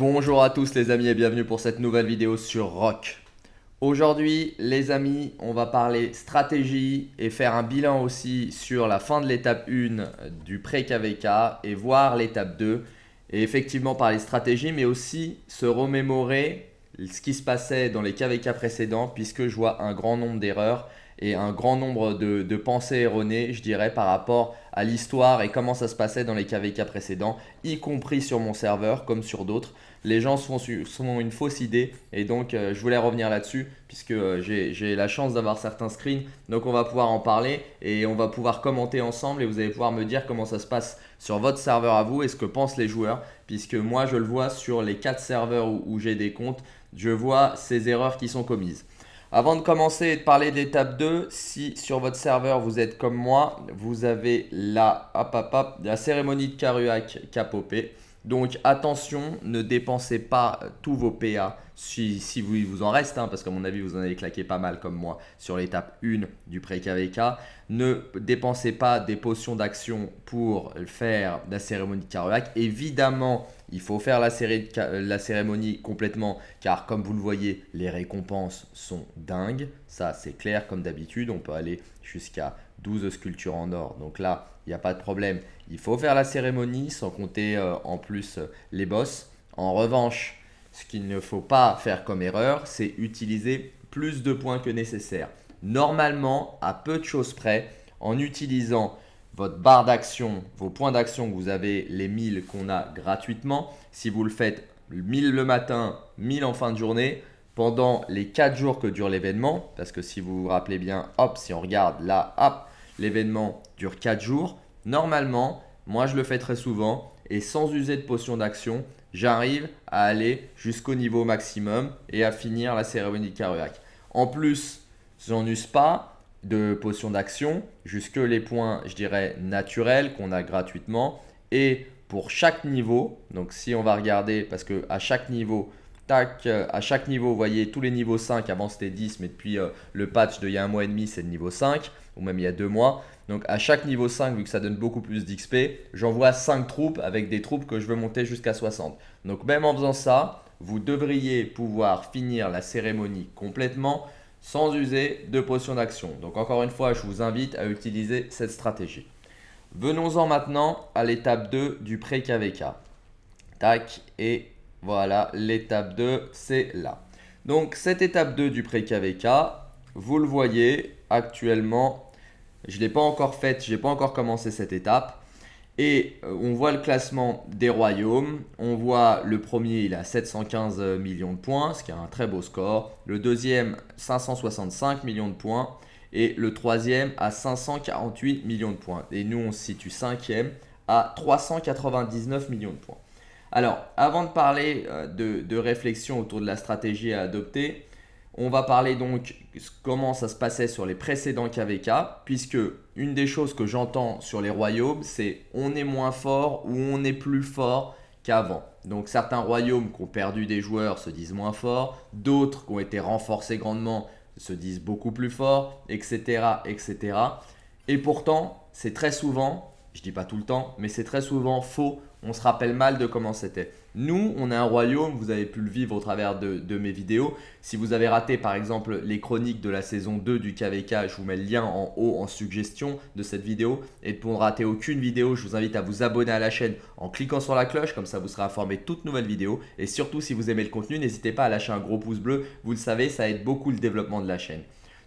Bonjour à tous les amis et bienvenue pour cette nouvelle vidéo sur Rock. Aujourd'hui les amis, on va parler stratégie et faire un bilan aussi sur la fin de l'étape 1 du pré-KVK et voir l'étape 2. Et effectivement parler stratégie mais aussi se remémorer ce qui se passait dans les KVK précédents puisque je vois un grand nombre d'erreurs et un grand nombre de, pensées erronées, je dirais, par rapport à l'histoire et comment ça se passait dans les KVK précédents, y compris sur mon serveur comme sur d'autres. Les gens se font, une fausse idée et donc euh, je voulais revenir là-dessus puisque euh, j'ai la chance d'avoir certains screens. Donc on va pouvoir en parler et on va pouvoir commenter ensemble et vous allez pouvoir me dire comment ça se passe sur votre serveur à vous et ce que pensent les joueurs puisque moi je le vois sur les 4 serveurs où j'ai des comptes, je vois ces erreurs qui sont commises. Avant de commencer et de parler d'étape 2, si sur votre serveur vous êtes comme moi, vous avez la, la cérémonie de Karuak qui a popé. Donc attention, ne dépensez pas tous vos PA si, vous, il vous en reste, hein, parce qu'à mon avis vous en avez claqué pas mal comme moi sur l'étape 1 du pré-KVK. Ne dépensez pas des potions d'action pour faire la cérémonie de. Évidemment, il faut faire la, la, cérémonie complètement car comme vous le voyez, les récompenses sont dingues. Ça c'est clair comme d'habitude, on peut aller jusqu'à 12 sculptures en or. Donc là, il n'y a pas de problème. Il faut faire la cérémonie sans compter euh, en plus euh, les boss. En revanche, ce qu'il ne faut pas faire comme erreur, c'est utiliser plus de points que nécessaire. Normalement, à peu de choses près, en utilisant votre barre d'action, vos points d'action vous avez, les 1000 qu'on a gratuitement, si vous le faites 1000 le matin, 1000 en fin de journée, pendant les 4 jours que dure l'événement, parce que si vous vous rappelez bien, hop, si on regarde là, hop, l'événement dure 4 jours. Normalement, moi je le fais très souvent et sans user de potion d'action, j'arrive à aller jusqu'au niveau maximum et à finir la cérémonie Karuak. En plus, j'en use pas de potion d'action, jusque les points, je dirais, naturels qu'on a gratuitement. Et pour chaque niveau, donc si on va regarder, parce que à chaque niveau, tac, à chaque niveau, vous voyez tous les niveaux 5, avant c'était 10, mais depuis euh, le patch d'il y a un mois et demi, c'est le niveau 5 ou même il y a deux mois. Donc à chaque niveau 5, vu que ça donne beaucoup plus d'XP, j'envoie 5 troupes avec des troupes que je veux monter jusqu'à 60. Donc même en faisant ça, vous devriez pouvoir finir la cérémonie complètement sans user de potion d'action. Donc encore une fois, je vous invite à utiliser cette stratégie. Venons-en maintenant à l'étape 2 du pré-KVK. Tac, et voilà, l'étape 2, c'est là. Donc cette étape 2 du pré-KVK, vous le voyez actuellement, je ne l'ai pas encore faite, je n'ai pas encore commencé cette étape. Et euh, on voit le classement des royaumes. On voit le premier, il a 715 millions de points, ce qui est un très beau score. Le deuxième, 565 millions de points. Et le troisième à 548 millions de points. Et nous, on se situe cinquième à 399 millions de points. Alors, avant de parler euh, de réflexion autour de la stratégie à adopter, on va parler donc comment ça se passait sur les précédents KVK, puisque une des choses que j'entends sur les royaumes, c'est on est moins fort ou on est plus fort qu'avant. Donc certains royaumes qui ont perdu des joueurs se disent moins forts, d'autres qui ont été renforcés grandement se disent beaucoup plus forts, etc. etc. Et pourtant, c'est très souvent, je dis pas tout le temps, mais c'est très souvent faux on se rappelle mal de comment c'était. Nous, on a un royaume, vous avez pu le vivre au travers de, mes vidéos. Si vous avez raté par exemple les chroniques de la saison 2 du KVK, je vous mets le lien en haut en suggestion de cette vidéo. Et pour ne rater aucune vidéo, je vous invite à vous abonner à la chaîne en cliquant sur la cloche, comme ça vous serez informé de toutes nouvelles vidéos. Et surtout, si vous aimez le contenu, n'hésitez pas à lâcher un gros pouce bleu. Vous le savez, ça aide beaucoup le développement de la chaîne.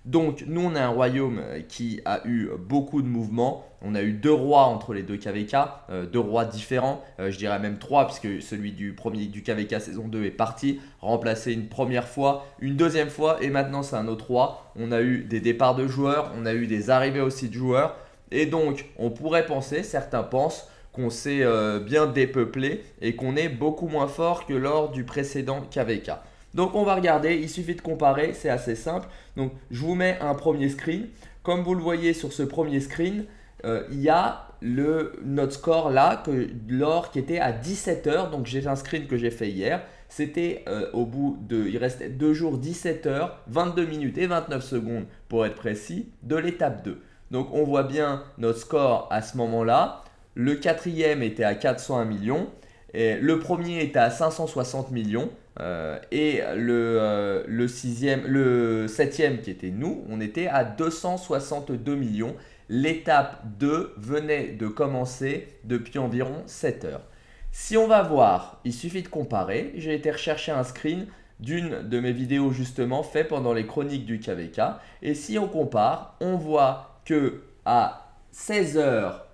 Donc, nous, on a un royaume euh, qui a eu beaucoup de mouvements. On a eu deux rois entre les deux KVK, euh, deux rois différents, euh, je dirais même trois, puisque celui du premier du KVK saison 2 est parti, remplacé une première fois, une deuxième fois, et maintenant c'est un autre roi. On a eu des départs de joueurs, on a eu des arrivées aussi de joueurs, et donc on pourrait penser, certains pensent, qu'on s'est bien dépeuplé et qu'on est beaucoup moins fort que lors du précédent KVK. Donc on va regarder, il suffit de comparer, c'est assez simple. Donc je vous mets un premier screen. Comme vous le voyez sur ce premier screen, euh, il y a le, notre score là, que l'or qui était à 17 heures. Donc j'ai un screen que j'ai fait hier. C'était euh, au bout de, il restait 2 jours, 17 heures, 22 minutes et 29 secondes pour être précis, de l'étape 2. Donc on voit bien notre score à ce moment-là. Le quatrième était à 401 millions le premier était à 560 millions. Euh, et le, euh, le, sixième, le septième qui était nous, on était à 262 millions. L'étape 2 venait de commencer depuis environ 7 heures. Si on va voir, il suffit de comparer. J'ai été rechercher un screen d'une de mes vidéos justement fait pendant les chroniques du KVK. Et si on compare, on voit que à 16 heures,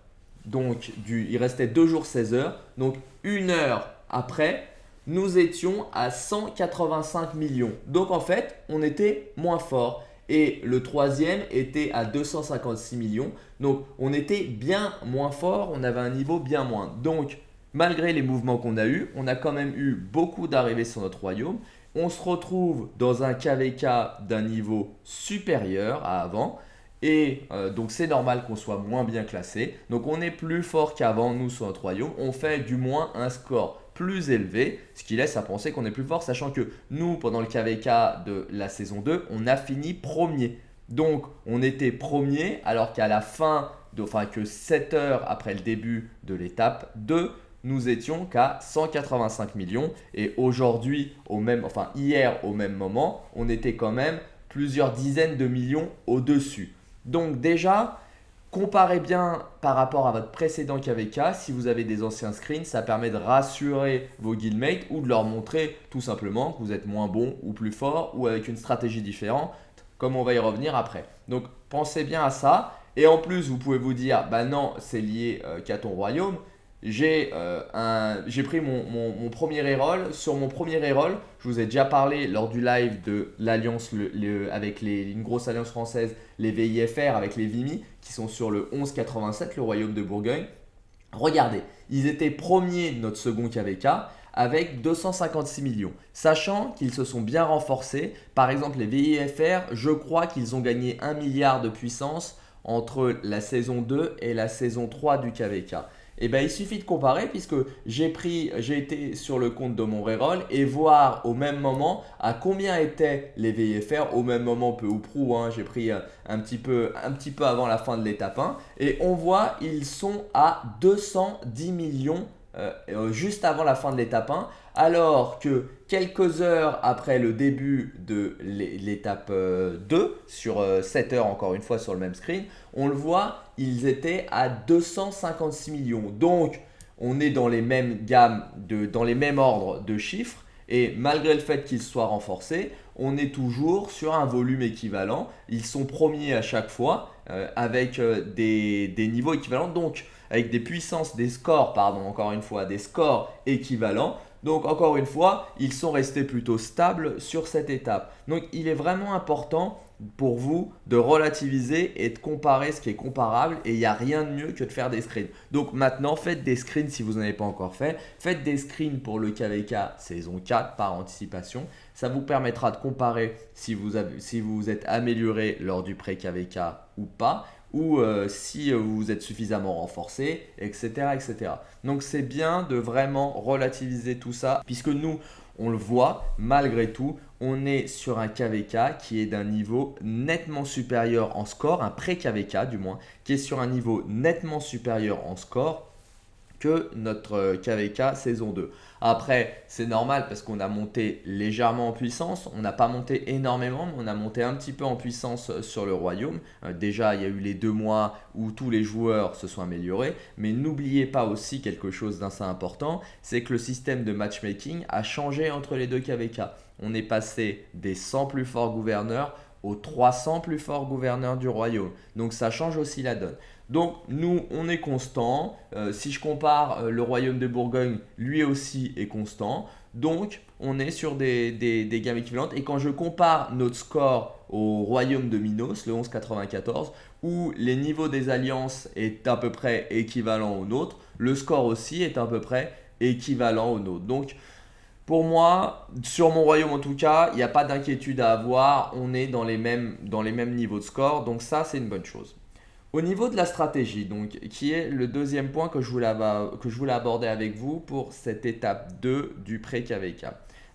donc du, il restait 2 jours 16 heures, donc une heure après, nous étions à 185 millions. Donc en fait, on était moins fort. Et le troisième était à 256 millions. Donc on était bien moins fort, on avait un niveau bien moins. Donc malgré les mouvements qu'on a eu, on a quand même eu beaucoup d'arrivées sur notre royaume. On se retrouve dans un KVK d'un niveau supérieur à avant. Et euh, donc c'est normal qu'on soit moins bien classé. Donc on est plus fort qu'avant nous sur notre royaume. On fait du moins un score plus élevé, ce qui laisse à penser qu'on est plus fort, sachant que nous, pendant le KVK de la saison 2, on a fini premier. Donc, on était premier, alors qu'à la fin, enfin que 7 heures après le début de l'étape 2, nous étions qu'à 185 millions. Et aujourd'hui, au même, enfin hier au même moment, on était quand même plusieurs dizaines de millions au-dessus. Donc déjà, Comparez bien par rapport à votre précédent KVK. Si vous avez des anciens screens, ça permet de rassurer vos guildmates ou de leur montrer tout simplement que vous êtes moins bon ou plus fort ou avec une stratégie différente, comme on va y revenir après. Donc pensez bien à ça. Et en plus, vous pouvez vous dire, bah non, c'est lié euh, qu'à ton royaume j'ai euh, pris mon, mon, premier reroll. Sur mon premier reroll, je vous ai déjà parlé lors du live de l'alliance avec les, une grosse alliance française, les VIFR avec les Vimy, qui sont sur le 1187, le royaume de Bourgogne. Regardez, ils étaient premiers notre second KVK avec 256 millions. Sachant qu'ils se sont bien renforcés, par exemple les VIFR, je crois qu'ils ont gagné 1 milliard de puissance entre la saison 2 et la saison 3 du KVK. Eh ben, il suffit de comparer puisque j'ai pris, j'ai été sur le compte de mon reroll et voir au même moment à combien étaient les VFR au même moment peu ou prou. Hein, j'ai pris un petit, peu, un petit peu avant la fin de l'étape 1 et on voit ils sont à 210 millions euh, euh, juste avant la fin de l'étape 1, alors que quelques heures après le début de l'étape 2, euh, sur 7 heures encore une fois sur le même screen, on le voit, ils étaient à 256 millions. Donc, on est dans les mêmes gammes, de, dans les mêmes ordres de chiffres. Et malgré le fait qu'ils soient renforcés, on est toujours sur un volume équivalent. Ils sont premiers à chaque fois avec des, des niveaux équivalents. Donc, avec des puissances, des scores, pardon, encore une fois, des scores équivalents. Donc encore une fois, ils sont restés plutôt stables sur cette étape. Donc il est vraiment important pour vous de relativiser et de comparer ce qui est comparable et il n'y a rien de mieux que de faire des screens. Donc maintenant, faites des screens si vous n'en avez pas encore fait. Faites des screens pour le KVK saison 4 par anticipation. Ça vous permettra de comparer si vous, vous êtes amélioré lors du pré-KVK ou pas ou euh, si vous êtes suffisamment renforcé, etc. etc. Donc c'est bien de vraiment relativiser tout ça, puisque nous, on le voit, malgré tout, on est sur un KVK qui est d'un niveau nettement supérieur en score, un pré-KVK du moins, qui est sur un niveau nettement supérieur en score notre KVK euh, saison 2. Après, c'est normal parce qu'on a monté légèrement en puissance. On n'a pas monté énormément, mais on a monté un petit peu en puissance euh, sur le royaume. Euh, déjà, il y a eu les deux mois où tous les joueurs se sont améliorés. Mais n'oubliez pas aussi quelque chose d'assez important, c'est que le système de matchmaking a changé entre les deux KVK. On est passé des 100 plus forts gouverneurs aux 300 plus forts gouverneurs du royaume. Donc ça change aussi la donne. Donc nous, on est constant. Euh, si je compare euh, le royaume de Bourgogne, lui aussi est constant. Donc on est sur des, des, gammes équivalentes. Et quand je compare notre score au royaume de Minos, le 1194, où les niveaux des alliances est à peu près équivalent au nôtre, le score aussi est à peu près équivalent au nôtre. Donc pour moi, sur mon royaume en tout cas, il n'y a pas d'inquiétude à avoir. On est dans les, mêmes, dans les mêmes niveaux de score. Donc ça, c'est une bonne chose. Au niveau de la stratégie, donc, qui est le deuxième point que je voulais, aborder avec vous pour cette étape 2 du pré-KVK.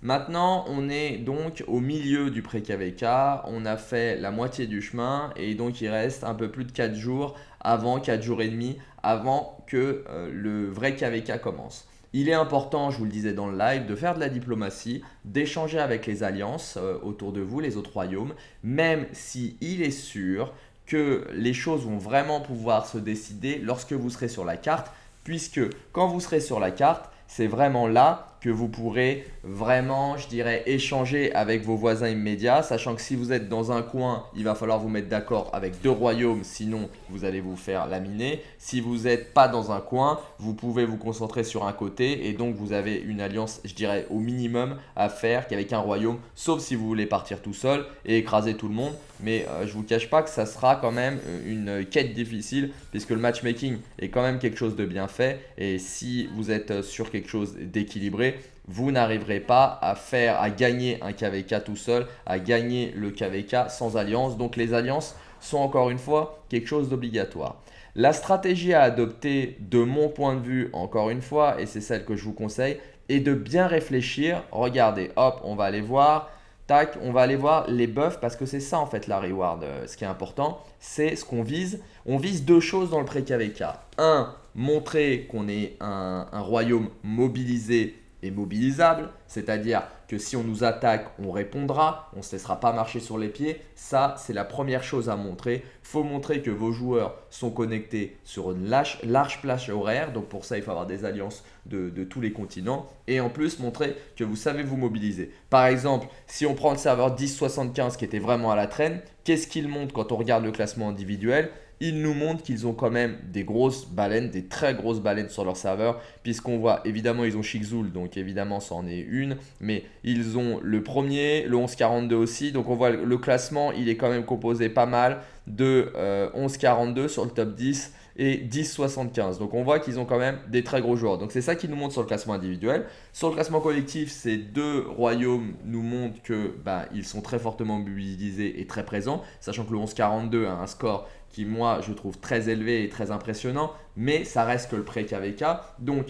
Maintenant, on est donc au milieu du pré-KVK, on a fait la moitié du chemin et donc il reste un peu plus de 4 jours avant, 4 jours et demi, avant que euh, le vrai KVK commence. il est important, je vous le disais dans le live, de faire de la diplomatie, d'échanger avec les alliances euh, autour de vous, les autres royaumes, même si est sûr que les choses vont vraiment pouvoir se décider lorsque vous serez sur la carte, puisque quand vous serez sur la carte, c'est vraiment là que vous pourrez vraiment, je dirais, échanger avec vos voisins immédiats, sachant que si vous êtes dans un coin, il va falloir vous mettre d'accord avec deux royaumes, sinon vous allez vous faire laminer. Si vous n'êtes pas dans un coin, vous pouvez vous concentrer sur un côté et donc vous avez une alliance, je dirais, au minimum à faire qu'avec un royaume, sauf si vous voulez partir tout seul et écraser tout le monde. Mais je euh, je vous cache pas que ça sera quand même euh, une quête difficile puisque le matchmaking est quand même quelque chose de bien fait et si vous êtes euh, sur quelque chose d'équilibré, vous n'arriverez pas à faire, à gagner un KVK tout seul, à gagner le KVK sans alliance. Donc les alliances sont encore une fois quelque chose d'obligatoire. La stratégie à adopter de mon point de vue, encore une fois, et c'est celle que je vous conseille, est de bien réfléchir. Regardez, hop, on va aller voir. Tac, on va aller voir les buffs parce que c'est ça en fait la reward. Euh, ce qui est important, c'est ce qu'on vise. On vise deux choses dans le pré-KVK. Un, montrer qu'on est un royaume mobilisé est mobilisable, c'est-à-dire que si on nous attaque, on répondra, on ne se laissera pas marcher sur les pieds. Ça, c'est la première chose à montrer. Il faut montrer que vos joueurs sont connectés sur une large, plage horaire. Donc pour ça, il faut avoir des alliances de, de, tous les continents. Et en plus, montrer que vous savez vous mobiliser. Par exemple, si on prend le serveur 1075 qui était vraiment à la traîne, qu'est-ce qu'il montre quand on regarde le classement individuel? Ils nous montrent qu'ils ont quand même des grosses baleines, des très grosses baleines sur leur serveur, puisqu'on voit, évidemment, ils ont Chiczoul, donc évidemment, ça en est une, mais ils ont le premier, le 1142 aussi, donc on voit le classement, il est quand même composé pas mal de 1142 euh, sur le top 10 et 10,75. Donc on voit qu'ils ont quand même des très gros joueurs. Donc c'est ça qui nous montre sur le classement individuel. Sur le classement collectif, ces deux royaumes nous montrent que bah, ils sont très fortement mobilisés et très présents, sachant que le 11,42 a un score qui moi je trouve très élevé et très impressionnant, mais ça reste que le pré-KVK. Donc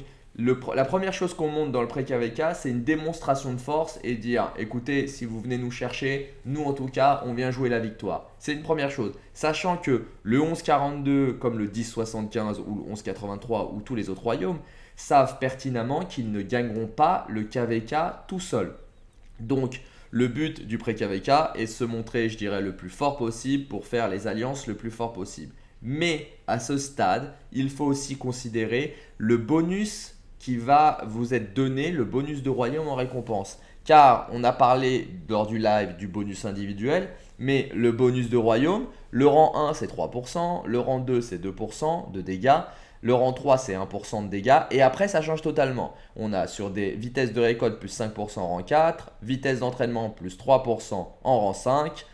la première chose qu'on montre dans le pré-KVK, c'est une démonstration de force et dire écoutez, si vous venez nous chercher, nous en tout cas, on vient jouer la victoire. C'est une première chose. Sachant que le 1142, comme le 1075 ou le 1183 ou tous les autres royaumes, savent pertinemment qu'ils ne gagneront pas le KVK tout seul. Donc, le but du pré-KVK est de se montrer, je dirais, le plus fort possible pour faire les alliances le plus fort possible. Mais à ce stade, il faut aussi considérer le bonus qui va vous être donné, le bonus de royaume en récompense. Car on a parlé lors du live du bonus individuel, mais le bonus de royaume, le rang 1 c'est 3%, le rang 2 c'est 2% de dégâts, le rang 3, c'est 1% de dégâts. Et après, ça change totalement. On a sur des vitesses de récolte plus 5% en rang 4, vitesse d'entraînement plus 3% en rang 5,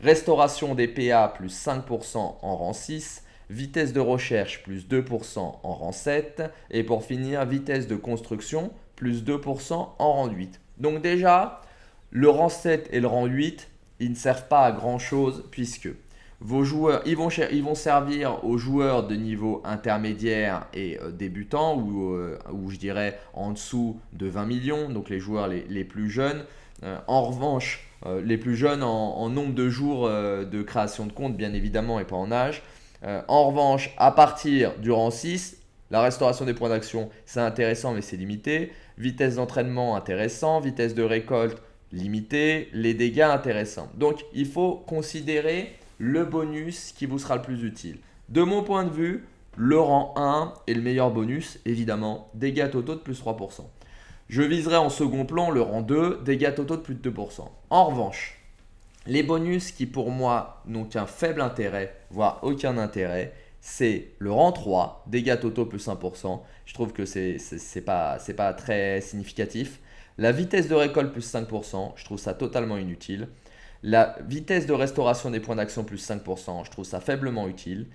restauration des PA plus 5% en rang 6, vitesse de recherche plus 2% en rang 7 et pour finir, vitesse de construction plus 2% en rang 8. Donc déjà, le rang 7 et le rang 8, ils ne servent pas à grand chose puisque vos joueurs, ils vont, ils vont servir aux joueurs de niveau intermédiaire et euh, débutants euh, ou, je dirais en dessous de 20 millions, donc les joueurs les, plus jeunes. Euh, en revanche, les plus jeunes en, nombre de jours de création de compte, bien évidemment, et pas en âge. en revanche, à partir du rang 6, la restauration des points d'action, c'est intéressant, mais c'est limité. Vitesse d'entraînement, intéressant. Vitesse de récolte, limité. Les dégâts, intéressants. Donc, il faut considérer le bonus qui vous sera le plus utile. De mon point de vue, le rang 1 est le meilleur bonus, évidemment, dégâts totaux de plus 3%. Je viserai en second plan le rang 2, dégâts totaux de plus de 2%. En revanche, les bonus qui pour moi n'ont qu'un faible intérêt, voire aucun intérêt, c'est le rang 3, dégâts totaux plus 1%. Je trouve que c'est pas, pas très significatif. La vitesse de récolte plus 5%, je trouve ça totalement inutile. La vitesse de restauration des points d'action plus 5%, je trouve ça faiblement utile.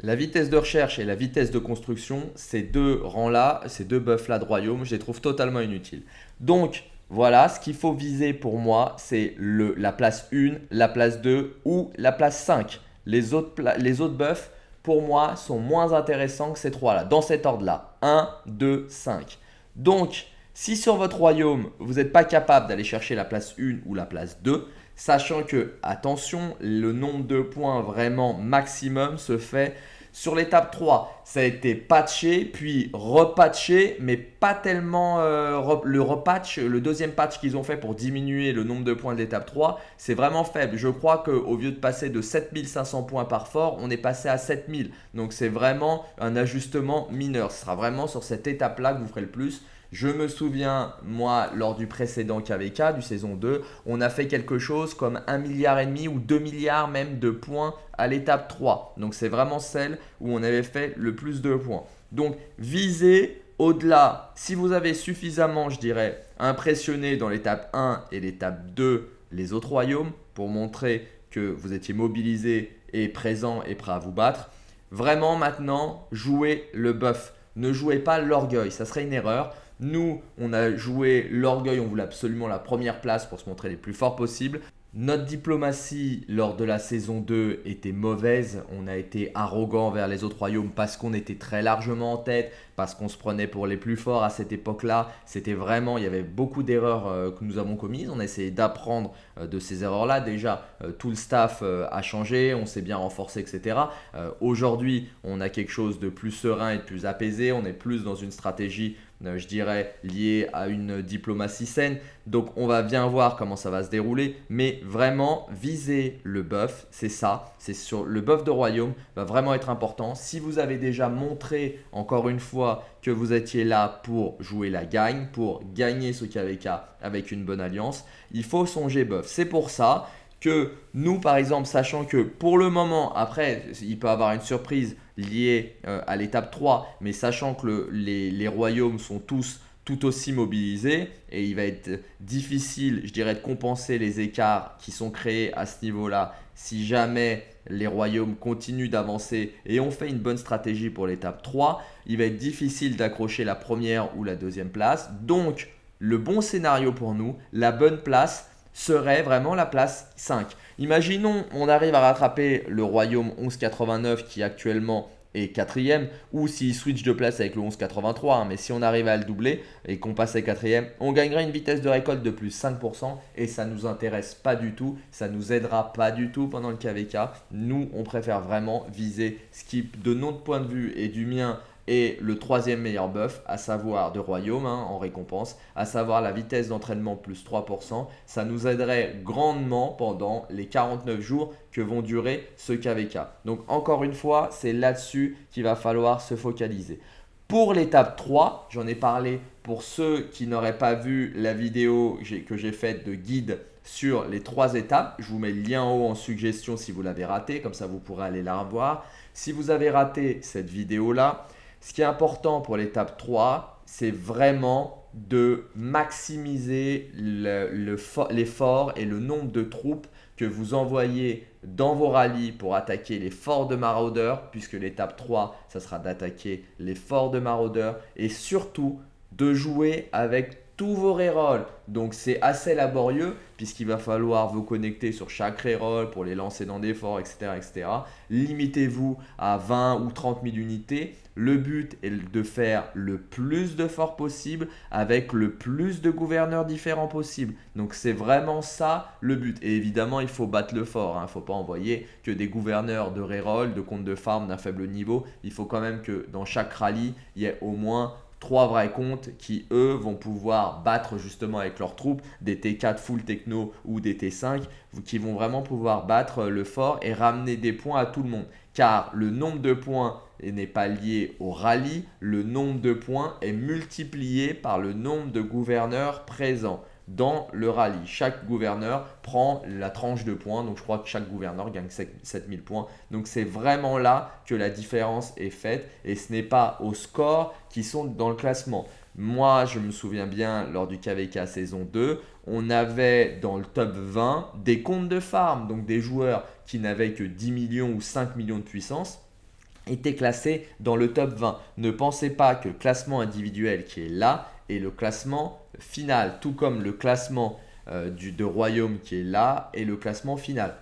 La vitesse de recherche et la vitesse de construction, ces deux rangs-là, ces deux buffs-là de royaume, je les trouve totalement inutiles. Donc, voilà, ce qu'il faut viser pour moi, c'est la place 1, la place 2 ou la place 5. Les autres, les autres buffs, pour moi, sont moins intéressants que ces trois-là, dans cet ordre-là. 1, 2, 5. Donc, si sur votre royaume, vous n'êtes pas capable d'aller chercher la place 1 ou la place 2, Sachant que, attention, le nombre de points vraiment maximum se fait Sur l'étape 3, ça a été patché, puis repatché, mais pas tellement euh, le repatch, le deuxième patch qu'ils ont fait pour diminuer le nombre de points de l'étape 3, c'est vraiment faible. Je crois qu'au lieu de passer de 7500 points par fort, on est passé à 7000. Donc c'est vraiment un ajustement mineur. Ce sera vraiment sur cette étape-là que vous ferez le plus. Je me souviens, moi, lors du précédent KVK, du saison 2, on a fait quelque chose comme 1 milliard et demi ou 2 milliards même de points à l'étape 3. Donc c'est vraiment celle où on avait fait le plus de points. Donc visez au-delà, si vous avez suffisamment, je dirais, impressionné dans l'étape 1 et l'étape 2 les autres royaumes pour montrer que vous étiez mobilisé et présent et prêt à vous battre, vraiment maintenant, jouez le buff. Ne jouez pas l'orgueil, ça serait une erreur. Nous, on a joué l'orgueil, on voulait absolument la première place pour se montrer les plus forts possibles. Notre diplomatie lors de la saison 2 était mauvaise. On a été arrogant vers les autres royaumes parce qu'on était très largement en tête, parce qu'on se prenait pour les plus forts à cette époque-là. C'était vraiment, il y avait beaucoup d'erreurs euh, que nous avons commises. On a essayé d'apprendre euh, de ces erreurs-là. Déjà, euh, tout le staff a changé, on s'est bien renforcé, etc. Aujourd'hui, on a quelque chose de plus serein et de plus apaisé. On est plus dans une stratégie je dirais, liée à une diplomatie saine. Donc on va bien voir comment ça va se dérouler. Mais vraiment, viser le buff, c'est ça. C'est sur le buff de royaume, va vraiment être important. Si vous avez déjà montré, encore une fois, que vous étiez là pour jouer la gagne, pour gagner ce KVK avec une bonne alliance, il faut songer buff. C'est pour ça que nous, par exemple, sachant que pour le moment, après, il peut avoir une surprise liée euh, à l'étape 3, mais sachant que les, royaumes sont tous tout aussi mobilisés et il va être difficile, je dirais, de compenser les écarts qui sont créés à ce niveau-là si jamais les royaumes continuent d'avancer et ont fait une bonne stratégie pour l'étape 3, il va être difficile d'accrocher la première ou la deuxième place. Donc, le bon scénario pour nous, la bonne place, serait vraiment la place 5. Imaginons on arrive à rattraper le royaume 1189 qui actuellement est quatrième ou s'il switch de place avec le 1183 hein, mais si on arrive à le doubler et qu'on passe à quatrième on gagnerait une vitesse de récolte de plus 5% et ça nous intéresse pas du tout ça nous aidera pas du tout pendant le KVK nous on préfère vraiment viser ce qui de notre point de vue et du mien et le troisième meilleur buff, à savoir de royaume hein, en récompense, à savoir la vitesse d'entraînement plus 3%. Ça nous aiderait grandement pendant les 49 jours que vont durer ce KVK. Donc encore une fois, c'est là-dessus qu'il va falloir se focaliser. Pour l'étape 3, j'en ai parlé pour ceux qui n'auraient pas vu la vidéo que j'ai faite de guide sur les trois étapes. Je vous mets le lien en haut en suggestion si vous l'avez raté, comme ça vous pourrez aller la revoir. Si vous avez raté cette vidéo-là, ce qui est important pour l'étape 3, c'est vraiment de maximiser l'effort et le nombre de troupes que vous envoyez dans vos rallyes pour attaquer les forts de maraudeurs, puisque l'étape 3, ça sera d'attaquer les forts de maraudeurs, et surtout de jouer avec tous vos rerolls. Donc c'est assez laborieux puisqu'il va falloir vous connecter sur chaque reroll pour les lancer dans des forts, etc. etc. Limitez-vous à 20 ou 30 000 unités. Le but est de faire le plus de forts possible avec le plus de gouverneurs différents possible. Donc c'est vraiment ça le but. Et évidemment, il faut battre le fort. Il hein. ne faut pas envoyer que des gouverneurs de reroll, de compte de farm d'un faible niveau. Il faut quand même que dans chaque rallye, il y ait au moins trois vrais comptes qui, eux, vont pouvoir battre justement avec leurs troupes des T4 full techno ou des T5 qui vont vraiment pouvoir battre le fort et ramener des points à tout le monde. Car le nombre de points n'est pas lié au rallye, le nombre de points est multiplié par le nombre de gouverneurs présents dans le rallye. Chaque gouverneur prend la tranche de points. Donc, je crois que chaque gouverneur gagne 7000 points. Donc, c'est vraiment là que la différence est faite. Et ce n'est pas au score qui sont dans le classement. Moi, je me souviens bien, lors du KVK saison 2, on avait dans le top 20 des comptes de farm. Donc, des joueurs qui n'avaient que 10 millions ou 5 millions de puissance étaient classés dans le top 20. Ne pensez pas que le classement individuel qui est là est le classement final, tout comme le classement euh, du, de royaume qui est là et le classement final.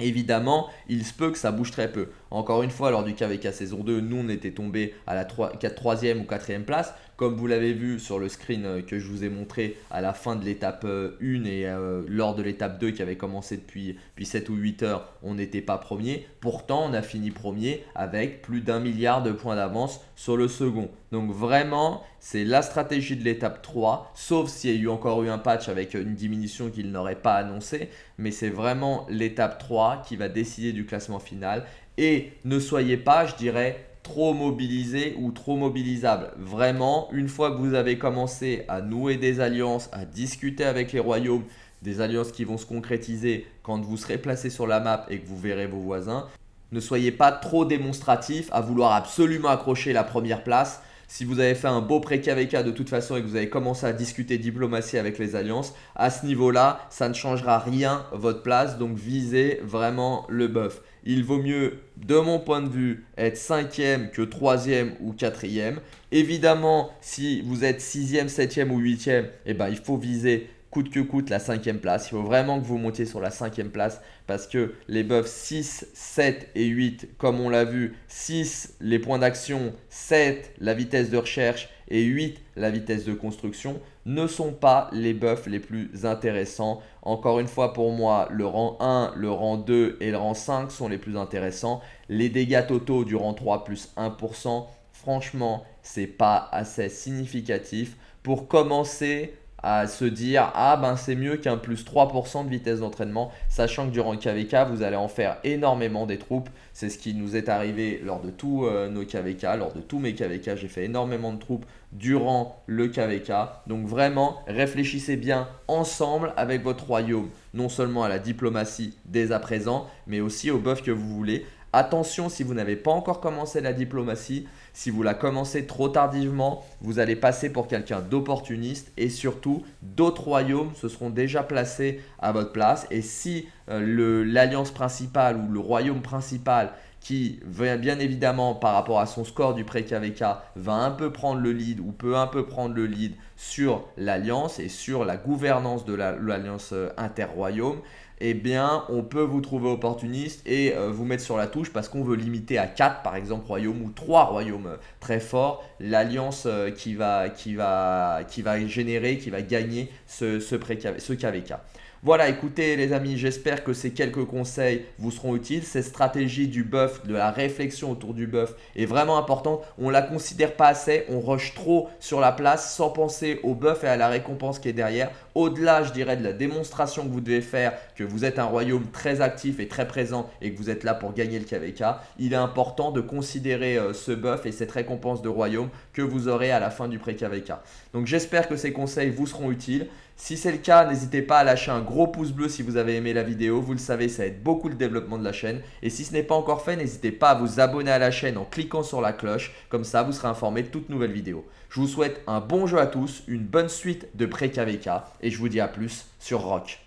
Évidemment, il se peut que ça bouge très peu. Encore une fois, lors du KVK saison 2, nous on était tombé à la 3, 3e ou 4e place. Comme vous l'avez vu sur le screen euh, que je vous ai montré à la fin de l'étape 1 euh, et euh, lors de l'étape 2 qui avait commencé depuis, depuis 7 ou 8 heures, on n'était pas premier. Pourtant, on a fini premier avec plus d'un milliard de points d'avance sur le second. Donc vraiment, c'est la stratégie de l'étape 3, sauf s'il y a eu encore eu un patch avec une diminution qu'il n'aurait pas annoncé. Mais c'est vraiment l'étape 3 qui va décider du classement final. Et ne soyez pas, je dirais, trop mobilisé ou trop mobilisable. Vraiment, une fois que vous avez commencé à nouer des alliances, à discuter avec les royaumes, des alliances qui vont se concrétiser quand vous serez placé sur la map et que vous verrez vos voisins, ne soyez pas trop démonstratif à vouloir absolument accrocher la première place. Si vous avez fait un beau pré-KVK de toute façon et que vous avez commencé à discuter diplomatie avec les alliances, à ce niveau-là, ça ne changera rien votre place. Donc visez vraiment le buff il vaut mieux, de mon point de vue, être cinquième que troisième ou quatrième. Évidemment, si vous êtes sixième, septième ou huitième, eh ben, il faut viser coûte que coûte la cinquième place. Il faut vraiment que vous montiez sur la cinquième place parce que les buffs 6, 7 et 8, comme on l'a vu, 6 les points d'action, 7 la vitesse de recherche et 8 la vitesse de construction ne sont pas les buffs les plus intéressants. Encore une fois pour moi, le rang 1, le rang 2 et le rang 5 sont les plus intéressants. Les dégâts totaux du rang 3 plus 1%, franchement, c'est pas assez significatif pour commencer à se dire ah ben c'est mieux qu'un plus 3% de vitesse d'entraînement sachant que durant le KVK vous allez en faire énormément des troupes c'est ce qui nous est arrivé lors de tous euh, nos KVK lors de tous mes KVK j'ai fait énormément de troupes durant le KVK donc vraiment réfléchissez bien ensemble avec votre royaume. Non seulement à la diplomatie dès à présent mais aussi au buff que vous voulez. Attention, si vous n'avez pas encore commencé la diplomatie, si vous la commencez trop tardivement, vous allez passer pour quelqu'un d'opportuniste et surtout, d'autres royaumes se seront déjà placés à votre place. Et si euh, l'alliance principale ou le royaume principal qui bien évidemment par rapport à son score du pré-KVK va un peu prendre le lead ou peut un peu prendre le lead sur l'alliance et sur la gouvernance de l'alliance euh, interroyaume, eh bien, on peut vous trouver opportuniste et euh, vous mettre sur la touche parce qu'on veut limiter à 4, par exemple, royaumes ou 3 royaumes euh, très forts, l'alliance qui, va, générer, qui va gagner ce, ce, ce KVK. Voilà, écoutez les amis, j'espère que ces quelques conseils vous seront utiles. Cette stratégie du buff, de la réflexion autour du buff est vraiment importante. On la considère pas assez, on rush trop sur la place sans penser au buff et à la récompense qui est derrière. Au-delà, je dirais, de la démonstration que vous devez faire, que vous êtes un royaume très actif et très présent et que vous êtes là pour gagner le KVK, il est important de considérer euh, ce buff et cette récompense de royaume que vous aurez à la fin du pré-KVK. Donc j'espère que ces conseils vous seront utiles. Si c'est le cas, n'hésitez pas à lâcher un gros pouce bleu si vous avez aimé la vidéo. Vous le savez, ça aide beaucoup le développement de la chaîne. Et si ce n'est pas encore fait, n'hésitez pas à vous abonner à la chaîne en cliquant sur la cloche. Comme ça, vous serez informé de toutes nouvelles vidéos. Je vous souhaite un bon jeu à tous, une bonne suite de pré-KVK et je vous dis à plus sur Rock.